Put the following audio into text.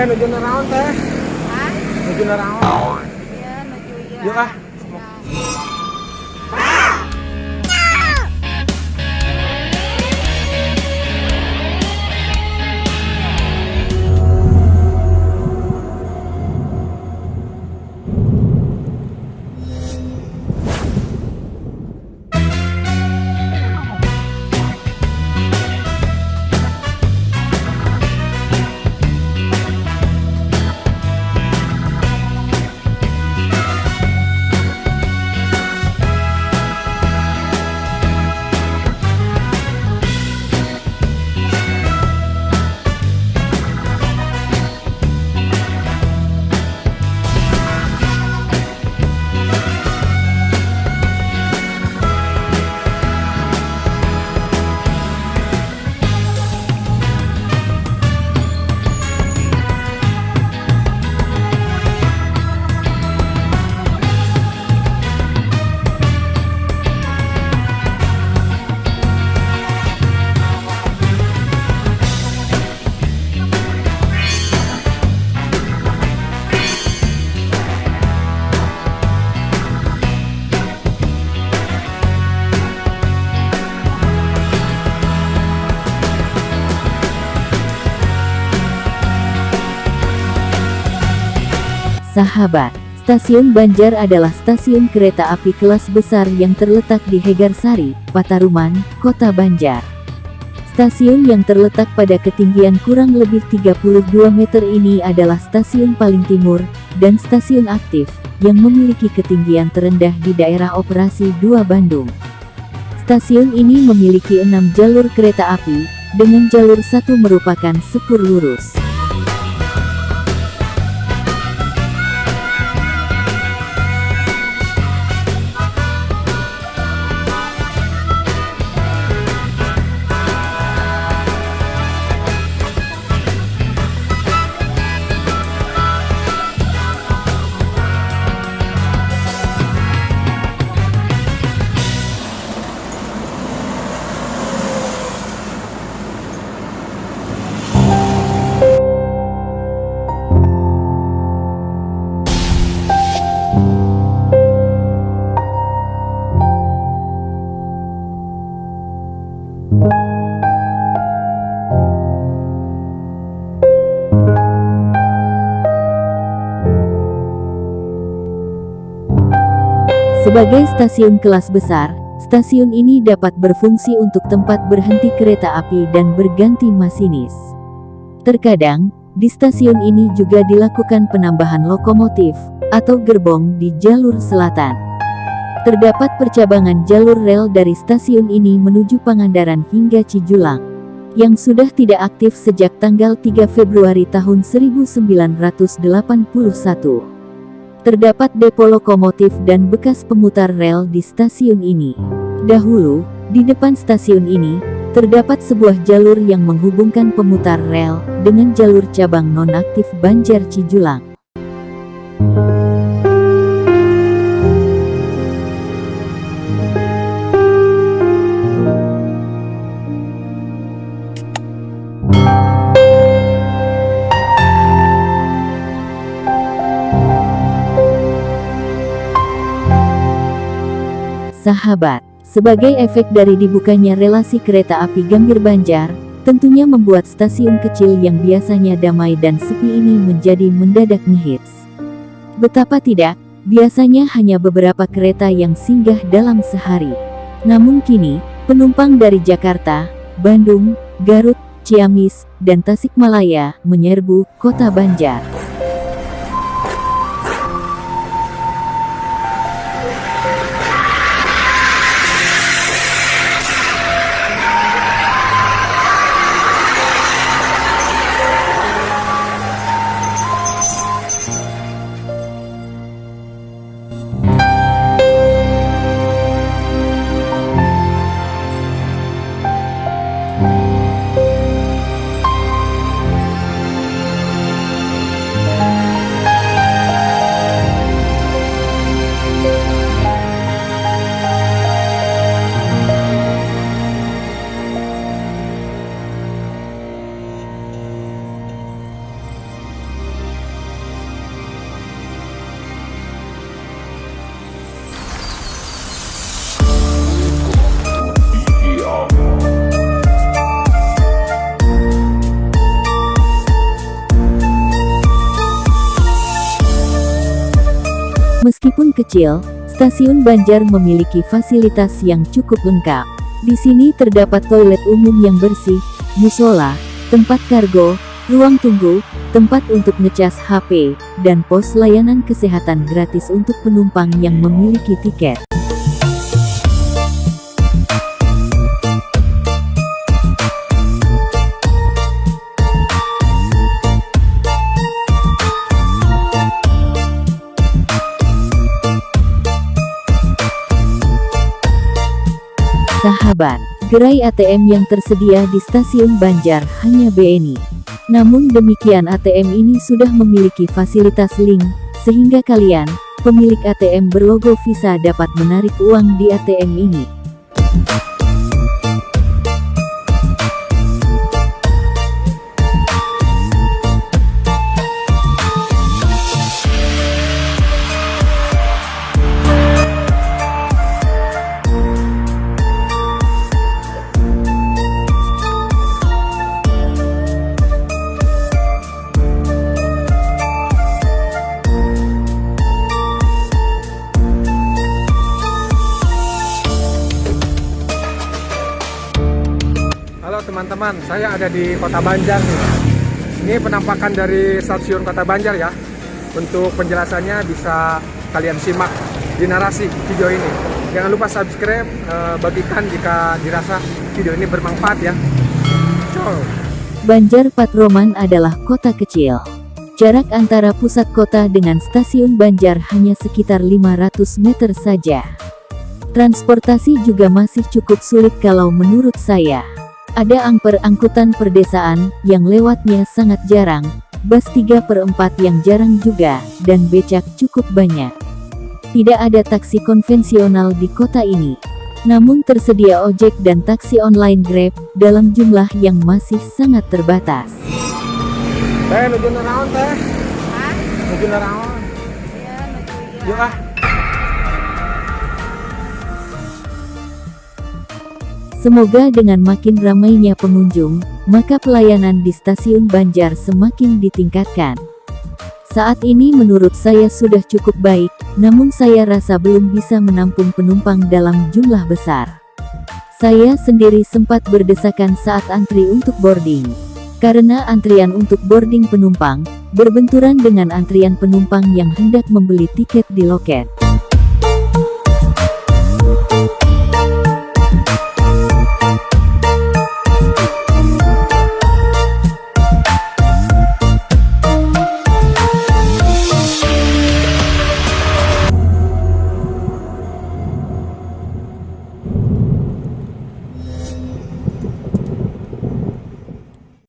Teh, nuju naraon teh? Hah? Nuju naraon? Iya, nuju iya. Yuk ah. Sahabat, Stasiun Banjar adalah stasiun kereta api kelas besar yang terletak di Hegarsari, Pataruman, Kota Banjar. Stasiun yang terletak pada ketinggian kurang lebih 32 meter ini adalah stasiun paling timur, dan stasiun aktif, yang memiliki ketinggian terendah di daerah operasi 2 Bandung. Stasiun ini memiliki enam jalur kereta api, dengan jalur satu merupakan sepur lurus. Sebagai stasiun kelas besar, stasiun ini dapat berfungsi untuk tempat berhenti kereta api dan berganti masinis. Terkadang, di stasiun ini juga dilakukan penambahan lokomotif atau gerbong di jalur selatan. Terdapat percabangan jalur rel dari stasiun ini menuju Pangandaran hingga Cijulang, yang sudah tidak aktif sejak tanggal 3 Februari tahun 1981. Terdapat depo lokomotif dan bekas pemutar rel di stasiun ini. Dahulu, di depan stasiun ini, terdapat sebuah jalur yang menghubungkan pemutar rel dengan jalur cabang nonaktif Banjar Cijulang. Sahabat, sebagai efek dari dibukanya relasi kereta api Gambir Banjar, tentunya membuat stasiun kecil yang biasanya damai dan sepi ini menjadi mendadak ngehits. Betapa tidak, biasanya hanya beberapa kereta yang singgah dalam sehari. Namun kini, penumpang dari Jakarta, Bandung, Garut, Ciamis, dan Tasikmalaya menyerbu kota Banjar. Meskipun kecil, stasiun Banjar memiliki fasilitas yang cukup lengkap. Di sini terdapat toilet umum yang bersih, musola, tempat kargo, ruang tunggu, tempat untuk ngecas HP, dan pos layanan kesehatan gratis untuk penumpang yang memiliki tiket. Sahabat, gerai ATM yang tersedia di stasiun Banjar hanya BNI. Namun demikian ATM ini sudah memiliki fasilitas link, sehingga kalian, pemilik ATM berlogo Visa dapat menarik uang di ATM ini. Teman-teman, saya ada di Kota Banjar nih. Ini penampakan dari stasiun Kota Banjar ya. Untuk penjelasannya bisa kalian simak di narasi video ini. Jangan lupa subscribe, eh, bagikan jika dirasa video ini bermanfaat ya. Ciao. Banjar Patroman adalah kota kecil. Jarak antara pusat kota dengan stasiun Banjar hanya sekitar 500 meter saja. Transportasi juga masih cukup sulit kalau menurut saya. Ada angper angkutan perdesaan, yang lewatnya sangat jarang, bus 3 per 4 yang jarang juga, dan becak cukup banyak. Tidak ada taksi konvensional di kota ini. Namun tersedia ojek dan taksi online Grab, dalam jumlah yang masih sangat terbatas. Teh, nuju naraon teh? Hah? Nuju naraon? Iya, menuju iya. Yuk ah. Semoga dengan makin ramainya pengunjung, maka pelayanan di stasiun Banjar semakin ditingkatkan. Saat ini menurut saya sudah cukup baik, namun saya rasa belum bisa menampung penumpang dalam jumlah besar. Saya sendiri sempat berdesakan saat antri untuk boarding. Karena antrian untuk boarding penumpang, berbenturan dengan antrian penumpang yang hendak membeli tiket di loket.